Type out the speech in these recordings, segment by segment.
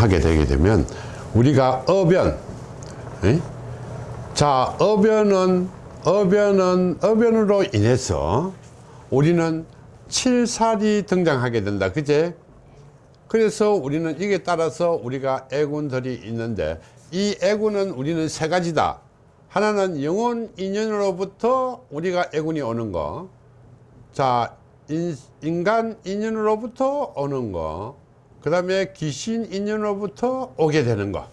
하게 되게 되면 우리가 어변 에? 자 어변은 어변은 어변으로 인해서 우리는 칠살이 등장하게 된다. 그제? 그래서 우리는 이게 따라서 우리가 애군들이 있는데 이 애군은 우리는 세 가지다. 하나는 영혼 인연으로부터 우리가 애군이 오는 거. 자, 인, 인간 인연으로부터 오는 거, 그 다음에 귀신 인연으로부터 오게 되는 거.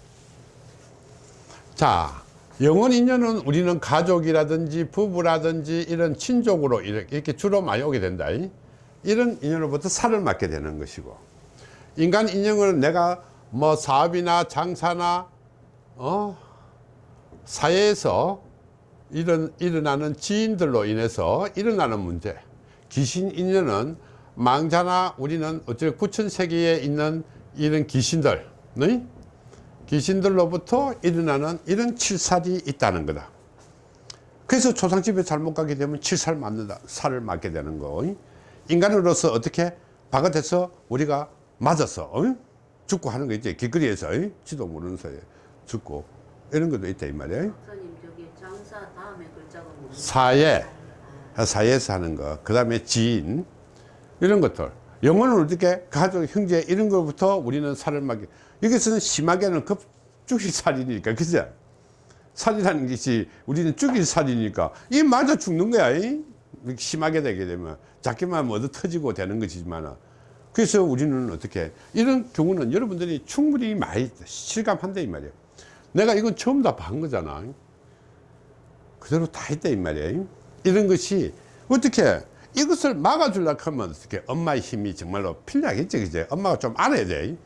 자, 영혼 인연은 우리는 가족이라든지 부부라든지 이런 친족으로 이렇게 주로 많이 오게 된다. 이런 인연으로부터 살을 맞게 되는 것이고, 인간 인연은 내가 뭐 사업이나 장사나, 어, 사회에서 일어나는 지인들로 인해서 일어나는 문제. 귀신 인연은 망자나 우리는 어째 구천 세계에 있는 이런 귀신들, 네? 귀신들로부터 일어나는 이런 칠살이 있다는 거다. 그래서 조상집에 잘못 가게 되면 칠살 맞는다. 살을 맞게 되는 거. 인간으로서 어떻게 바깥에서 우리가 맞아서 어? 죽고 하는 거 있지. 길거리에서 어? 지도 모르는 사이에 죽고 이런 것도 있다 이 말이야. 사회 사회에서 하는 거, 그 다음에 지인, 이런 것들. 영혼을 어떻게 가족, 형제, 이런 것부터 우리는 살을 막게. 여기서는 심하게는 급죽이 살이니까, 그죠? 살이라는 것이 우리는 죽일 살이니까, 이 맞아 죽는 거야. 이? 심하게 되게 되면. 작게만 얻어 터지고 되는 것이지만. 그래서 우리는 어떻게, 이런 경우는 여러분들이 충분히 많이 실감한다, 이 말이에요. 내가 이건 처음 다 본 거잖아. 그대로 다 했다, 이 말이에요. 이런 것이 어떻게 이것을 막아주려고 하면 어떻게 엄마의 힘이 정말로 필요하겠지 그제? 엄마가 좀 알아야 돼.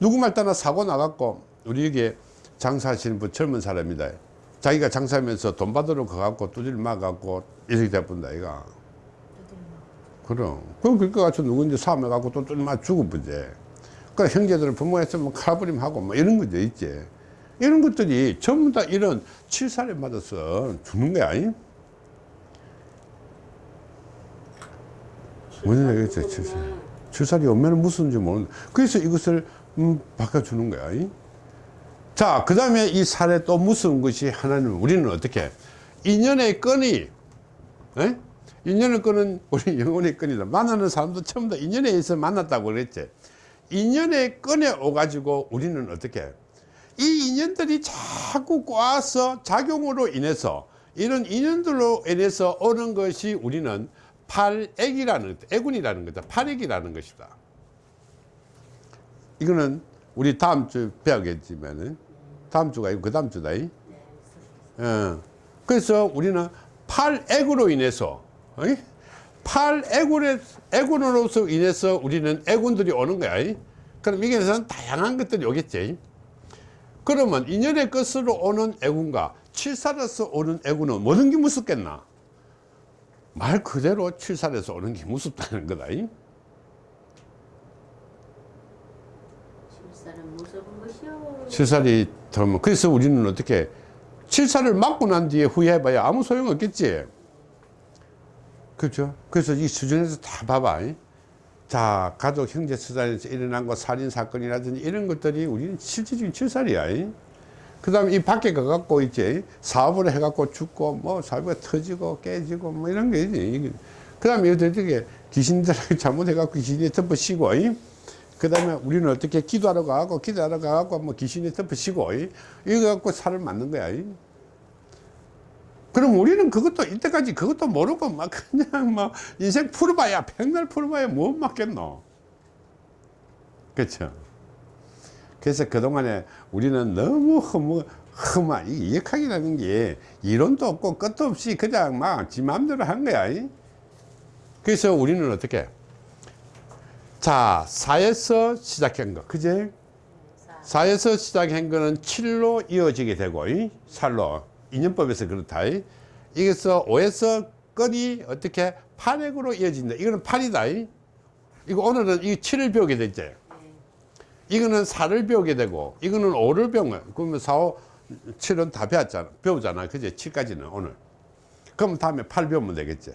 누구 말 따나 사고 나갖고 우리 여기 장사하시는 분 젊은 사람이다. 자기가 장사하면서 돈 받으러 가갖고 두드려 막아갖고 이렇게 돼본다 이가 그럼. 그럼 그거 가지고 누군지 사업해 갖고 또 두드려 막 죽어보지 그 형제들은 부모했으면 칼부림 하고 뭐 이런 거죠 있지. 이런 것들이 전부 다 이런 칠살에 맞아서 죽는 거야 아니? 뭔지 알겠죠? 칠살. 칠살이 오면 무슨지 모르는 그래서 이것을 음, 바꿔주는 거야. 이? 자, 그 다음에 이 살에 또 무서운 것이 하나는 우리는 어떻게 인연의 끈이 에? 인연의 끈은 우리 영혼의 끈이다. 만나는 사람도 처음 다 인연에 의해서 만났다고 그랬지. 인연의 끈에 오가지고 우리는 어떻게 이 인연들이 자꾸 꼬아서 작용으로 인해서 이런 인연들로 인해서 오는 것이 우리는 팔액이라는 애군이라는 거다 팔액이라는 것이다 이거는 우리 다음 주 배우겠지만은 다음 주가 아니고 그 다음 주다 이? 어. 그래서 우리는 팔액으로 인해서 어이? 팔애군의 애군으로서 인해서 우리는 애군들이 오는 거야 이? 그럼 이게는 다양한 것들이 오겠지 그러면 인연의 끝으로 오는 애군과 칠살에서 오는 애군은 모든 게 무섭겠나 말 그대로 칠살에서 오는 게 무섭다는 거다. 이? 칠살은 무서운 것이요. 칠살이 들면 그래서 우리는 어떻게 칠살을 맞고 난 뒤에 후회해봐야 아무 소용 없겠지. 그렇죠? 그래서 이 수준에서 다 봐봐. 이? 자, 가족 형제 수단에서 일어난 거 살인 사건이라든지 이런 것들이 우리는 실질적인 칠살이야. 이? 그 다음에 이 밖에 가갖고 있지 사업을 해갖고 죽고 뭐 사업이 터지고 깨지고 뭐 이런 게 있지 그 다음에 어떻게 귀신들하고 잘못해갖고 귀신이 덮어씌고 그 다음에 우리는 어떻게 기도하러 가갖고 기도하러 가갖고 뭐 귀신이 덮어씌고 이거 갖고 살을 맞는 거야 그럼 우리는 그것도 이때까지 그것도 모르고 막 그냥 막 인생 풀어봐야 백날 풀어봐야 뭐 맞겠노. 그렇죠 그래서 그동안에 우리는 너무 허무, 험하, 이 역학이라는 게 이론도 없고 끝도 없이 그냥 막 지 마음대로 한 거야. 그래서 우리는 어떻게? 자, 사에서 시작한 거, 그제? 사에서 시작한 거는 7로 이어지게 되고, 살로. 인연법에서 그렇다. 이게서 5에서 끈이 어떻게 8액으로 이어진다. 이거는 8이다. 이거 오늘은 이 7을 배우게 됐지. 이거는 4를 배우게 되고 이거는 5를 배운 거야 그러면 4, 5, 7은 다 배웠잖아. 배우잖아. 그제 7까지는 오늘. 그럼 다음에 8 배우면 되겠지.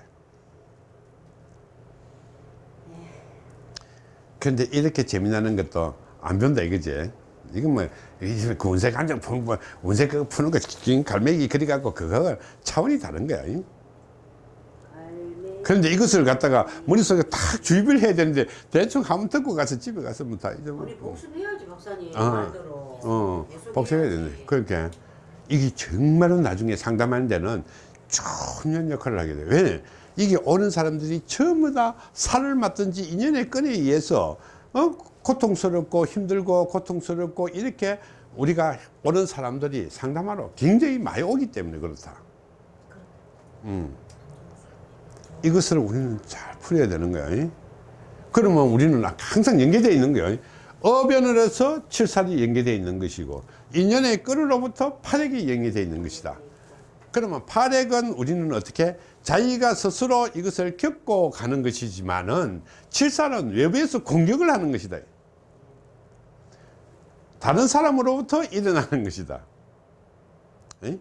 근데 이렇게 재미나는 것도 안 배운다 이거지. 이건 뭐, 이 운세 감정 푸는 거, 운세 그거 푸는 거, 긴 갈매기 그려갖고 그거 차원이 다른 거야. 그런데 이것을 갖다가 머릿속에 딱 주입을 해야 되는데 대충 한번 듣고 가서 집에 가서 뭐다 우리 잊어버리고. 복습해야지 박사님 어. 말대로 어, 해야지. 되네. 그러니까 이게 정말로 나중에 상담하는 데는 중요한 역할을 하게 돼. 왜? 이게 오는 사람들이 전부 다 살을 맞든지 인연의 끈에 의해서 어? 고통스럽고 힘들고 고통스럽고 이렇게 우리가 오는 사람들이 상담하러 굉장히 많이 오기 때문에 그렇다. 음. 이것을 우리는 잘 풀어야 되는. 이? 그러면 우리는 항상 연계되어 있는 거예요. 어변을 해서 칠살이 연계되어 있는 것이고 인연의 끈으로부터 파력이 연계되어 있는 것이다. 그러면 파력은 우리는 어떻게 자기가 스스로 이것을 겪고 가는 것이지만은 칠살은 외부에서 공격을 하는 것이다. 다른 사람으로부터 일어나는 것이다. 에?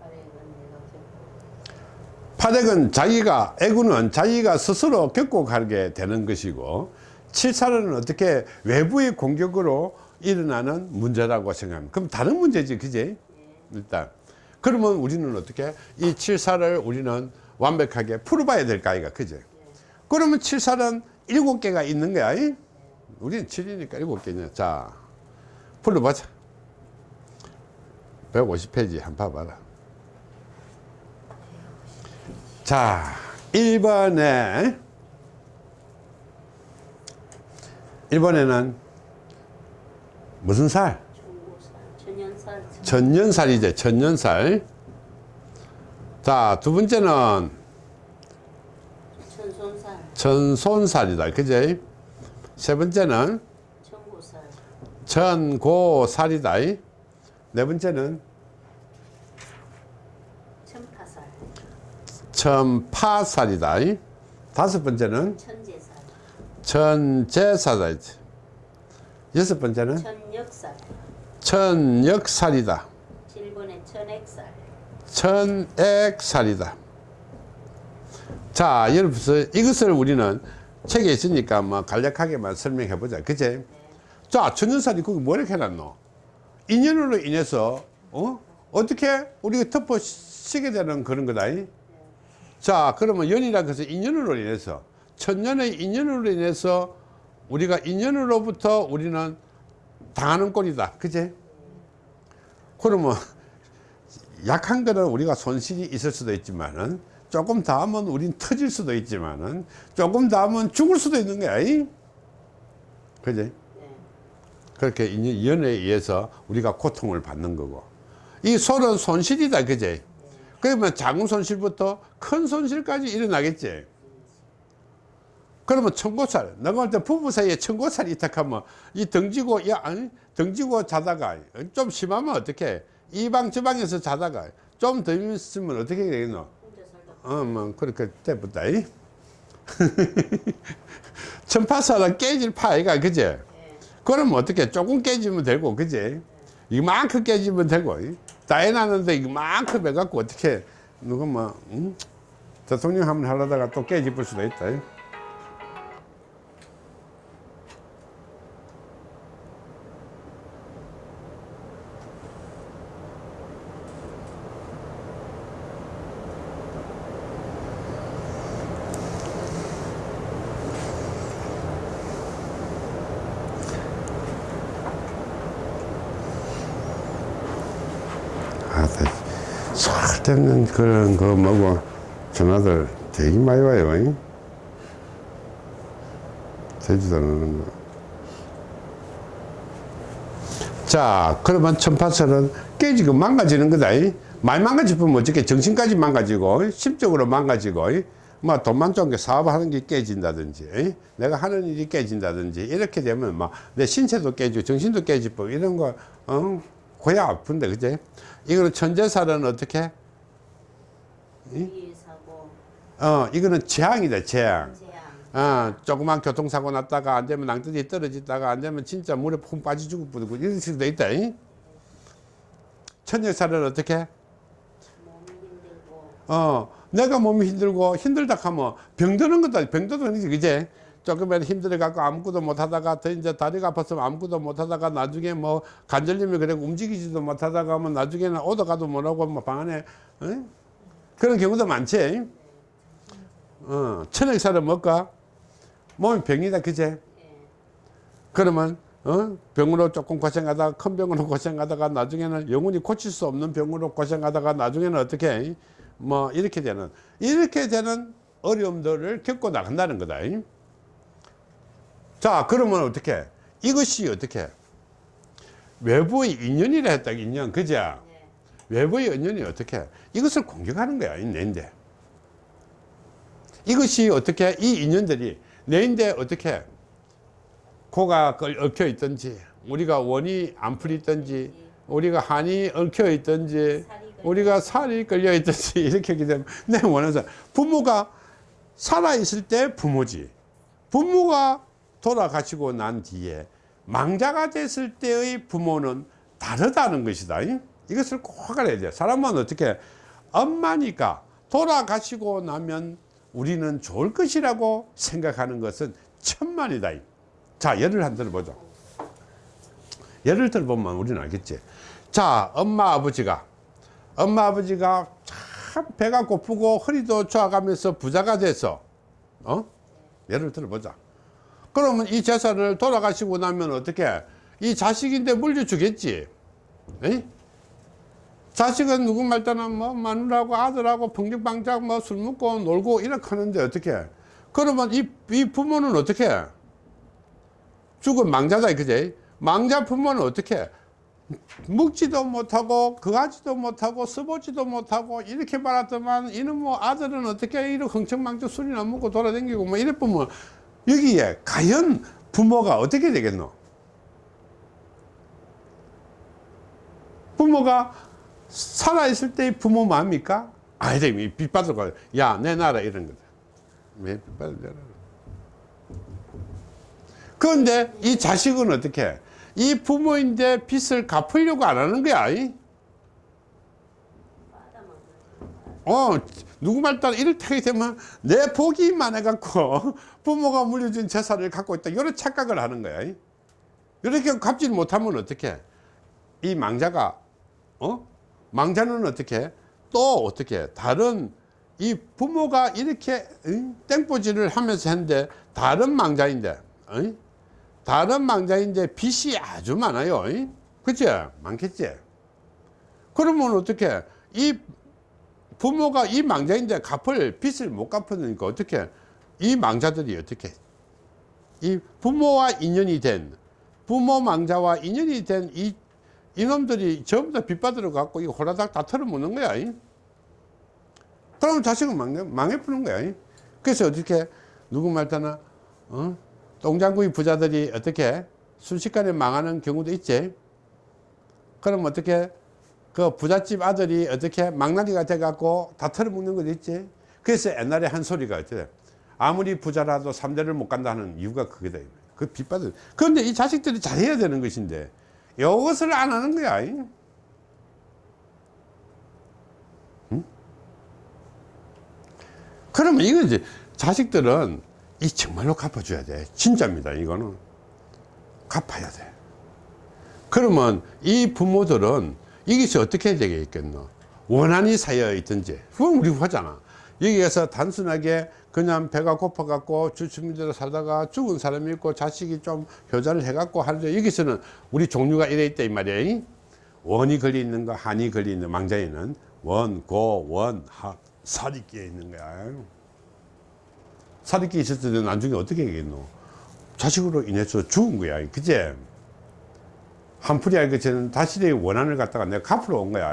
발행은 내가 겪고 파력은 자기가 애구는 자기가 스스로 겪고 가게 되는 것이고 칠살은 어떻게 외부의 공격으로 일어나는 문제라고 생각합니다. 그럼 다른 문제지, 그제? 일단 그러면 우리는 어떻게 이 칠살을 우리는 완벽하게 풀어봐야 될까 이가 그제? 그러면 칠살은 일곱 개가 있는 거야. 이? 우리는 칠이니까 일곱 개냐. 자, 풀어보자. 150페이지 한번 봐봐라. 자, 1번에 1번에는 무슨 살? 천년살이죠. 천년살. 자, 두 번째는 천손살 천손살이다. 그제? 세 번째는 청고살 천고살이다. 네 번째는 천파살 천파살이다. 다섯 번째는 천재살 천제살이다. 여섯 번째는 천역살 천역살이다. 7번에 천액살 천액살이다. 자, 여러분, 이것을 우리는 책에 있으니까 뭐 간략하게만 설명해 보자. 그제? 자, 천연살이 거기 뭐라 해놨노? 인연으로 인해서, 어? 어떻게 우리가 덮어쓰게 되는 그런 거다. 이? 자, 그러면 연이라 해서 인연으로 인해서, 천년의 인연으로 인해서 우리가 인연으로부터 우리는 당하는 꼴이다. 그제? 그러면 약한 거는 우리가 손실이 있을 수도 있지만은 조금 더 하면 우린 터질 수도 있지만은 조금 더 하면 죽을 수도 있는 거야. 이? 네. 그렇게 인- 연에 의해서 우리가 고통을 받는 거고. 이 손은 손실이다. 그지? 그러면 작은 손실부터 큰 손실까지 일어나겠지. 그러면 청고살, 내가 볼 때 부부 사이에 청고살이 있다하면 이 등지고, 야, 아니, 등지고 자다가 좀 심하면 어떻게 이 방 저 방에서 자다가 좀 더 있으면 어떻게 되겠노? 혼자 살다 어, 뭐, 그렇게 돼부다. 이? 천파살은 깨질 파이가, 그제? 예. 그러면 어떻게 조금 깨지면 되고, 그제? 이만큼 깨지면 되고, 이? 다 해놨는데 이만큼 해갖고 어떻게, 누가 뭐, 응? 대통령 한번 하려다가 또 깨집을 수도 있다. 쓸데없는 그런 거 뭐고 전화들 되게 많이 와요. 이? 되지도 않는 거. 자, 그러면 천파설은 깨지고 망가지는 거다. 이? 많이 망가지면 어떻게 정신까지 망가지고, 심적으로 망가지고, 이? 뭐 돈만 좋은 게 사업하는 게 깨진다든지, 이? 내가 하는 일이 깨진다든지, 이렇게 되면 막 내 신체도 깨지고, 정신도 깨지고, 이런 거, 어? 고야 아픈데, 그제? 이거는 천재살은 어떻게? 어, 이거는 재앙이다, 재앙. 어, 조그만 교통사고 났다가 안 되면 낭떠러지 떨어지다가 안 되면 진짜 물에 푹 빠져 죽을 뻔하고 이런 식으로 돼 있다. 이? 천역살은 어떻게? 몸이 힘들고 어, 내가 몸이 힘들고 힘들다 하면 병드는 거다. 병드는 거지, 그제? 조금만 힘들어 갖고 아무것도 못 하다가 더 이제 다리가 아파서 아무것도 못 하다가 나중에 뭐 관절염이 그래 움직이지도 못 하다가 뭐 나중에는 오도 가도 못 하고 뭐 방 안에 어? 그런 경우도 많지 어, 천액살을 먹까 몸이 병이다 그제 예. 그러면 어? 병으로 조금 고생하다가 큰 병으로 고생하다가 나중에는 영원히 고칠 수 없는 병으로 고생하다가 나중에는 어떻게 뭐 이렇게 되는 이렇게 되는 어려움들을 겪고 나간다는 거다 자 그러면 어떻게 이것이 어떻게 외부의 인연이라 했다 인연 그죠 예. 외부의 인연이 어떻게 이것을 공격하는 거야 이 내인데. 이것이 어떻게 이 인연들이 내인데 어떻게 코가 걸- 얽혀 있든지 우리가 원이 안 풀리든지 우리가 한이 얽혀 있든지 우리가 살이 걸려 있든지 이렇게 하게 되면 내 원해서 부모가 살아 있을 때 부모지. 부모가 돌아가시고 난 뒤에 망자가 됐을 때의 부모는 다르다는 것이다 이? 이것을 꼭 알아야 돼 사람은 어떻게 엄마니까 돌아가시고 나면 우리는 좋을 것이라고 생각하는 것은 천만이다 이. 자 예를 한 들어보자 예를 들어보면 우리는 알겠지 자 엄마 아버지가 엄마 아버지가 참 배가 고프고 허리도 좋아가면서 부자가 돼서 어 예를 들어보자 그러면 이 재산을 돌아가시고 나면 어떻게 이 자식인데 물려주겠지 에이? 자식은 누구 말따는 뭐 마누라하고 아들하고 평정방작 뭐술 먹고 놀고 이렇게 하는데 어떻게? 그러면 이, 이 부모는 어떻게? 죽은 망자다 그제 망자 부모는 어떻게? 묵지도 못하고 그하지도 못하고 써보지도 못하고 이렇게 말았더만 이는 뭐 아들은 어떻게 이렇게 흥청망청 술이나 먹고 돌아다니고 뭐 이래 보면 여기에 과연 부모가 어떻게 되겠노? 부모가 살아있을 때의 부모 마음입니까? 아니다 이 빚받을 거야. 야 내 나라 이런 거다. 왜 빚받을 내라 그런데 이 자식은 어떻게? 이 부모인데 빚을 갚으려고 안 하는 거야 어 누구 말 따라 이렇게 되면 내 복이 많아갖고 부모가 물려준 재산을 갖고 있다. 이런 착각을 하는 거야 이? 이렇게 갚지 못하면 어떻게? 이 망자가 어 망자는 어떻게 또 어떻게 다른 이 부모가 이렇게 응? 땡보지를 하면서 했는데 다른 망자인데 응? 다른 망자인데 빚이 아주 많아요 응? 그치? 많겠지? 그러면 어떻게 이 부모가 이 망자인데 갚을 빚을 못 갚으니까 어떻게 이 망자들이 어떻게 이 부모와 인연이 된 부모 망자와 인연이 된 이 이놈들이 전부 다 빚받으러 갖고 이 호라닥 다 털어먹는 거야 이? 그러면 자식은 망해, 망해 푸는 거야 이? 그래서 어떻게 누구 말따나 어? 똥장구이 부자들이 어떻게 순식간에 망하는 경우도 있지 그럼 어떻게 그 부잣집 아들이 어떻게 망나니가 돼 갖고 다 털어먹는 것도 있지 그래서 옛날에 한 소리가 어때 아무리 부자라도 삼대를 못 간다는 이유가 그게다 그 빚받을 그런데 이 자식들이 잘해야 되는 것인데 이것을 안 하는 거야. 이. 응? 그러면 이거 이제 자식들은 이 정말로 갚아줘야 돼. 진짜입니다 이거는. 갚아야 돼. 그러면 이 부모들은 이것이 어떻게 되겠겠노? 원한이 쌓여 있든지. 그건 우리 하잖아 여기에서 단순하게 그냥 배가 고파 갖고 주춤대로 살다가 죽은 사람이 있고 자식이 좀 효자를 해 갖고 하는데 여기서는 우리 종류가 이래 있다 이 말이야. 원이 걸려 있는 거 한이 걸려 있는 망자에는 원, 고, 원, 하, 살이 끼어 있는 거야. 살이 끼어 있을 때 나중에 어떻게 하겠노? 자식으로 인해서 죽은 거야 그제? 한풀이 알고 저는 다시 내 원한을 갖다가 내가 갚으러 온 거야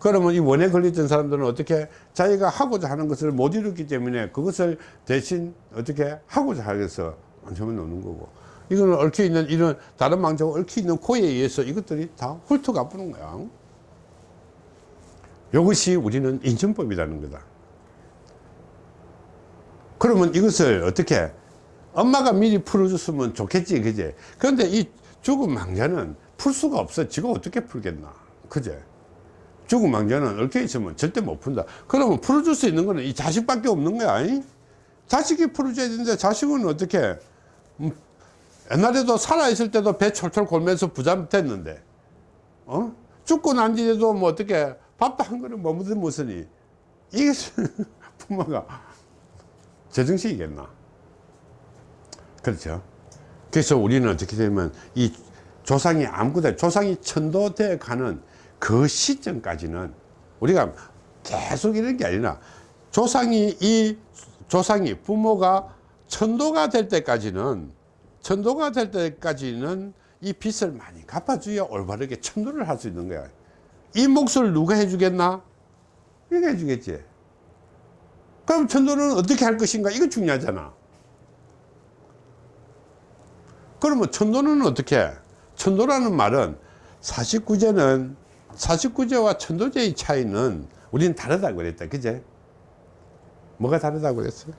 그러면 이 원에 걸렸던 사람들은 어떻게 자기가 하고자 하는 것을 못 이뤘기 때문에 그것을 대신 어떻게 하고자 하겠어 안심을 놓는 거고. 이거는 얽혀 있는 이런 다른 망자가 얽혀 있는 코에 의해서 이것들이 다 훑어 갚는 거야. 이것이 우리는 인천법이라는 거다. 그러면 이것을 어떻게 엄마가 미리 풀어줬으면 좋겠지 그제 그런데 이 죽은 망자는 풀 수가 없어. 지가 어떻게 풀겠나? 그제 죽은 망자는 얽혀 있으면 절대 못 푼다. 그러면 풀어줄 수 있는 거는 이 자식밖에 없는 거야 이? 자식이 풀어줘야 되는데 자식은 어떻게? 음, 옛날에도 살아있을 때도 배 철철 골면서 부자 됐는데 어? 죽고 난 뒤에도 뭐 어떻게 밥도 한 그릇 못 먹든 무슨이? 이게 부모가 제정신이겠나? 그렇죠. 그래서 우리는 어떻게 되면 이 조상이 아무것도 조상이 천도돼 가는 그 시점까지는 우리가 계속 이런 게 아니라 조상이 이 조상이 부모가 천도가 될 때까지는 천도가 될 때까지는 이 빚을 많이 갚아줘야 올바르게 천도를 할 수 있는 거야. 이 몫을 누가 해주겠나? 이게 해주겠지. 그럼 천도는 어떻게 할 것인가? 이거 중요하잖아. 그러면 천도는 어떻게 해? 천도라는 말은 49제는 49제와 천도제의 차이는 우리는 다르다고 그랬다. 그제? 뭐가 다르다고 그랬어요?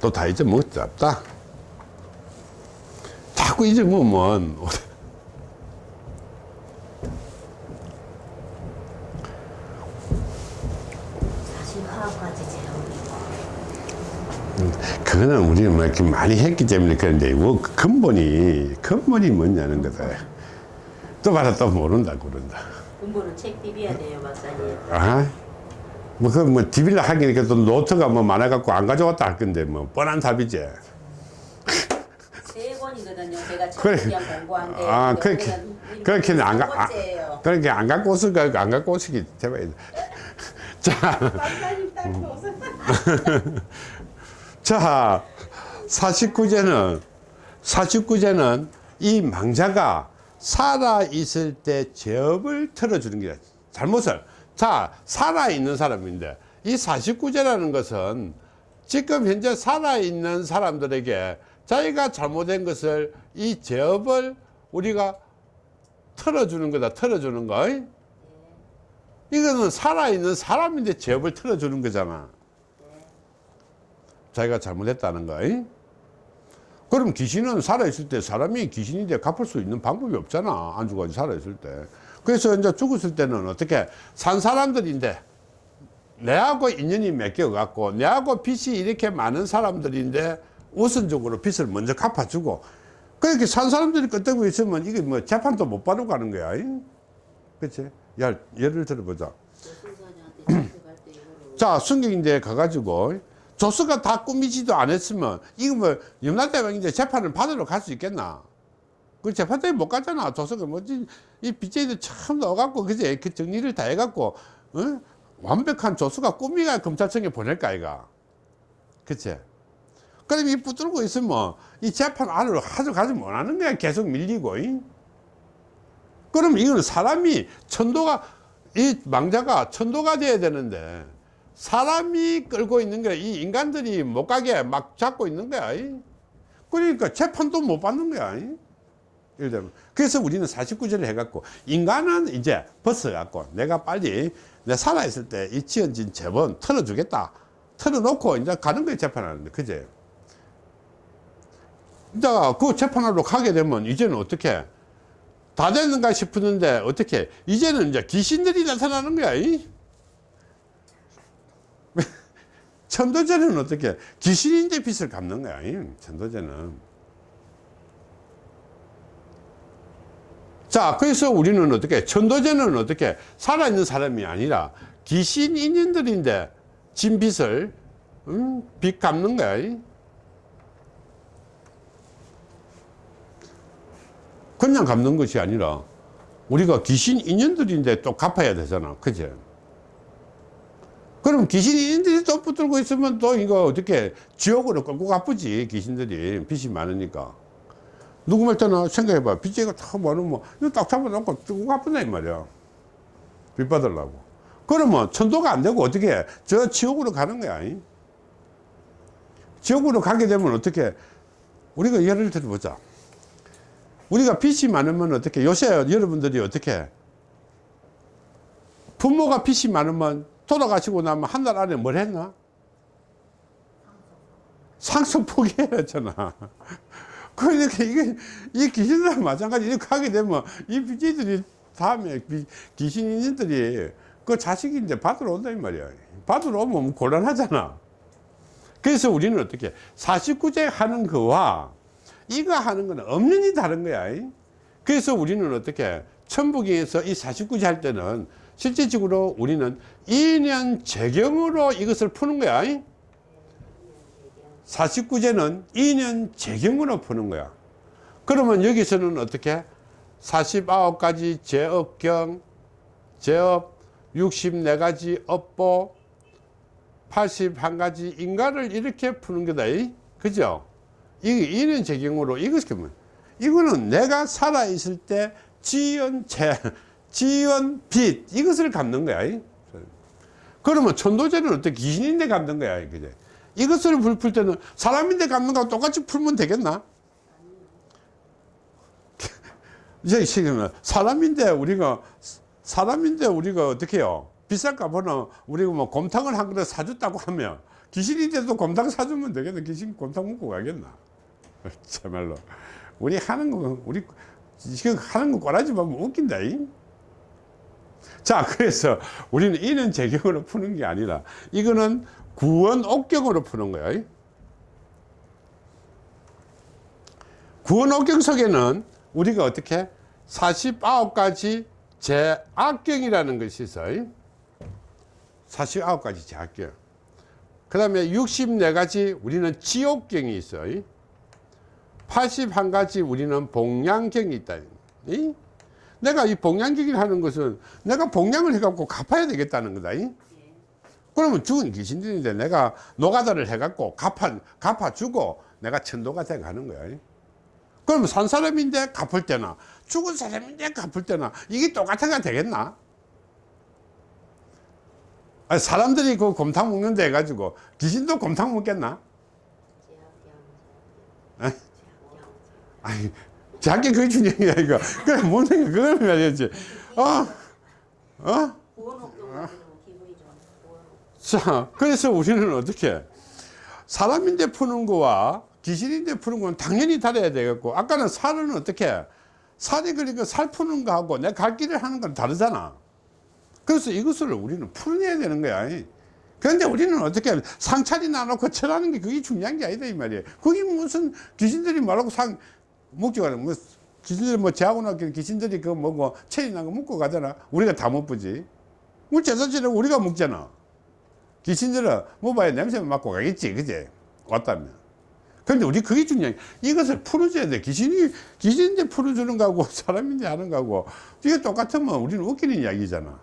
또 다 잊어먹었지 없다. 자꾸 잊어먹으면 사실 화학까지 재료이고 그거는 우리는 뭐 이렇게 많이 했기 때문에 그런데 뭐 근본이 근본이 뭐냐는 거다 또 봐라 또 모른다 그런다 공부를 책 비벼야 돼요 박사님 아? 뭐, 그, 뭐, 디빌라 하기니까 또 노트가 뭐 많아갖고 안 가져왔다 할 건데, 뭐, 뻔한 답이지. 세 권이거든요 제가 그래. 공부한 게 아, 그렇게, 그렇게는 안, 첫 가, 아. 그렇게 안 갖고 왔을 거, 안 갖고 오시기 때문에. 자, 박사님 딱 웃음 자, 49제는, 49제는 이 망자가 살아있을 때 제업을 틀어주는 게 잘못을. 자, 살아있는 사람인데, 이 49제라는 것은 지금 현재 살아있는 사람들에게 자기가 잘못된 것을 이 제업을 우리가 틀어주는 거다, 틀어주는 거. 이거는 살아있는 사람인데 제업을 틀어주는 거잖아. 자기가 잘못했다는 거. 잉? 그럼 귀신은 살아있을 때 사람이 귀신인데 갚을 수 있는 방법이 없잖아. 안 죽어가지고 살아있을 때. 그래서 이제 죽었을 때는 어떻게 산 사람들인데 내하고 인연이 맺혀갖고 내하고 빚이 이렇게 많은 사람들인데 우선적으로 빚을 먼저 갚아주고 그렇게 산 사람들이 끄떡고 있으면 이게 뭐 재판도 못 받고 가는 거야. 잉? 그치? 야, 예를 들어보자. 자, 순경인데 가가지고 조수가 다 꾸미지도 않았으면 이거 뭐 염라대왕 이제 재판을 받으러 갈 수 있겠나? 그 재판대에 못 가잖아. 조수가 뭐지 이 빚쟁이들 참 넣어갖고 그제 그 정리를 다 해갖고 어? 완벽한 조수가 꾸미가 검찰청에 보낼까 아이가? 그치? 그럼 이 붙들고 있으면 이 재판 안으로 가져 가지 못하는 거야. 계속 밀리고. 잉? 그럼 이거는 사람이 천도가 이 망자가 천도가 돼야 되는데 사람이 끌고 있는 거야. 이 인간들이 못 가게 막 잡고 있는 거야. 이. 그러니까 재판도 못 받는 거야. 이. 예를 들면. 그래서 우리는 49제를 해갖고 인간은 이제 벗어갖고 내가 빨리 내 살아있을 때 이 지어진 재본 털어주겠다. 털어놓고 이제 가는 거야 재판하는데. 그제? 이제 그 재판하러 가게 되면 이제는 어떻게 다 됐는가 싶었는데 어떻게 이제는 이제 귀신들이 나타나는 거야. 이? 천도제는 어떻게 귀신인데 빚을 갚는 거야. 이? 천도제는. 자, 그래서 우리는 어떻게 천도제는 어떻게 살아있는 사람이 아니라 귀신 인연들인데 진 빚을 음, 빚 갚는 거야. 이? 그냥 갚는 것이 아니라 우리가 귀신 인연들인데 또 갚아야 되잖아. 그제? 그럼 귀신 인연들이 또 붙들고 있으면 또 이거 어떻게 지옥으로 끌고 갚지 귀신들이 빚이 많으니까. 누구 말 때나 생각해봐. 빚쟁이가 다 많으면 딱 잡아놓고 끌고 갚는다 이 말이야. 빚 받으려고. 그러면 천도가 안 되고 어떻게 해? 저 지옥으로 가는 거야. 이? 지옥으로 가게 되면 어떻게 우리가 예를 들어보자. 우리가 빚이 많으면 어떻게 요새 여러분들이 어떻게 부모가 빚이 많으면 돌아가시고 나면 한 달 안에 뭘 했나? 상속 포기했잖아. 그러니까 이게 이 귀신들 마찬가지 이렇게 하게 되면 이 빚들이 다음에 귀신인들이 그 자식인데 받으러 온다 이 말이야. 받으러 오면 곤란하잖아. 그래서 우리는 어떻게 49제 하는 거와 이거 하는 거는 없는이 다른 거야. 그래서 우리는 어떻게 천부경에서 이 49제 할 때는 실질적으로 우리는 2년 재경으로 이것을 푸는 거야. 49제는 2년 재경으로 푸는 거야. 그러면 여기서는 어떻게 49가지 제업경, 제업 64가지 업보, 81가지 인가를 이렇게 푸는 거다. 이? 그죠? 이게 2년 재경으로 이것이 뭐 이거는 내가 살아 있을 때 지은 죄, 지은 빚 이것을 갚는 거야. 이? 그러면 천도제는 어떻게 귀신인데 갚는 거야. 그제? 이것을 풀, 풀 때는 사람인데 갚는 거하고 똑같이 풀면 되겠나? 이제 지금 사람인데 우리가 사람인데 우리가 어떻게 해요? 비싼 값은 우리가 뭐 곰탕을 한 그릇 사줬다고 하면 귀신인데도 곰탕 사주면 되겠나? 귀신 곰탕 먹고 가겠나? 참말로 우리 하는 거 우리 지금 하는 거 꼬라지 보면 웃긴다. 이? 자 그래서 우리는 이는 재경으로 푸는 게 아니라 이거는 구원 옥경으로 푸는. 이? 구원 옥경 속에는 우리가 어떻게 49가지 제악경이라는 것이 있어. 49가지 제악경. 그 다음에 64가지 우리는 지옥경이 있어. 81가지 우리는 봉양경이 있다. 이? 내가 이 봉양경을 하는 것은 내가 봉양을 해갖고 갚아야 되겠다는 거다. 이? 그러면 죽은 귀신들인데 내가 노가다를 해갖고 갚아, 갚아주고 내가 천도가 돼 가는 거야. 이? 그러면 산 사람인데 갚을 때나 죽은 사람인데 갚을 때나 이게 똑같아가 되겠나? 아니, 사람들이 그 곰탕 먹는데 해가지고 귀신도 곰탕 먹겠나? 에? 아니, 자기 그게 중요한 게 이거. 그래, 뭔 생각, 그걸 해야지. 어? 어? 자, 그래서 우리는 어떻게 사람인데 푸는 거와 귀신인데 푸는 건 당연히 다르야 되겠고 아까는 살은 어떻게 살이 그러니까 살 푸는 거하고 내 갈 길을 하는 건 다르잖아. 그래서 이것을 우리는 풀어내야 되는 거야. 그런데 우리는 어떻게 상차리 나놓고 철하는 게 그게 중요한 게 아니다 이 말이에요. 그게 무슨 귀신들이 말하고 상 목적하는 뭐 귀신들이 뭐 제하고 나서 귀신들이 그 뭐고 체리 난거 먹고 가잖아. 우리가 다 못 보지. 우리 제사지는 우리가 먹잖아. 귀신들은 뭐 봐야 냄새 맡고 가겠지, 그제? 왔다면. 근데 우리 그게 중요해. 이것을 풀어줘야 돼. 귀신이, 귀신인데 풀어주는 거하고 사람인데 하는 거하고 이게 똑같으면 우리는 웃기는 이야기잖아.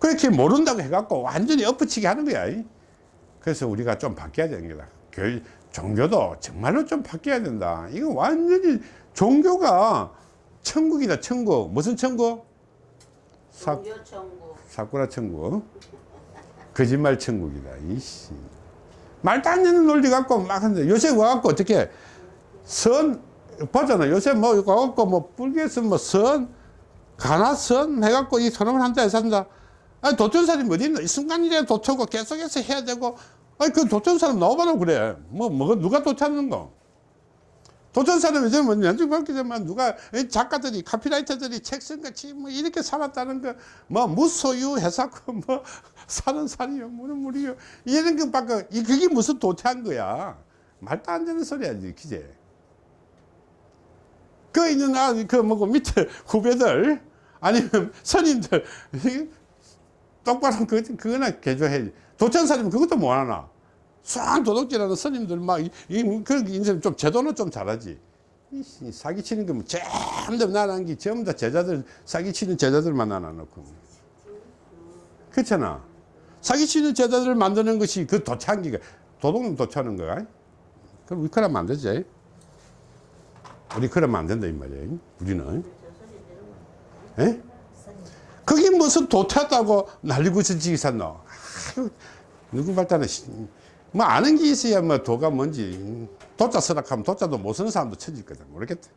그렇게 모른다고 해갖고 완전히 엎어치게 하는 거야. 이. 그래서 우리가 좀 바뀌어야 되는 거다. 교, 종교도 정말로 좀 바뀌어야 된다. 이거 완전히 종교가 천국이다, 천국. 무슨 천국? 사. 사쿠라 천국 거짓말 천국이다 이씨 말도 안 되는 논리 갖고 막 하는데 요새 와갖고 어떻게 선 보잖아 요새 뭐 이거 와갖고 뭐 불교에서 뭐선 가나선 해갖고 이 선언을 한다 해서 한다 아니 도천사람이 어디 있나 이 순간이라도 도천고 계속해서 해야 되고 아니 그 도천 사람 나와봐라 그래. 뭐 뭐가 누가 도착하는 거? 사람이 저는 뭐 연중 밝히지만 누가 이 작가들이 카피라이터들이 책 쓴같이 뭐 이렇게 살았다는 거뭐 무소유 해사고 뭐 사는 살이요 무는 물이요. 이런 것밖에 이 그게 무슨 도태한 거야? 말도 안 되는 소리야지 기재. 그 있는 아그 뭐고 밑에 후배들 아니면 선임들 똑바로 그 그거나 개조해 도천 사람은 그것도 못 하나 수한 도둑질하는 스님들 막, 이, 이, 그, 인생 좀 제도는 좀 잘하지. 사기치는 거뭐 전부 나란 게 전부 다 제자들, 사기치는 제자들만 나눠놓고. 그렇잖아. 사기치는 제자들을 만드는 것이 그 도창기가, 도둑은 도차는 거야. 그럼 우리 그러면 안 되지. 우리 그러면 안 된다, 이 말이야. 우리는. 예? 그게 무슨 도태다고 난리고 지기 샀노? 아유, 누구 발단은 뭐 아는 게 있어야 뭐 도가 뭔지 도자 쓰락하면 도자도 못 쓰는 사람도 쳐질 거다. 모르겠다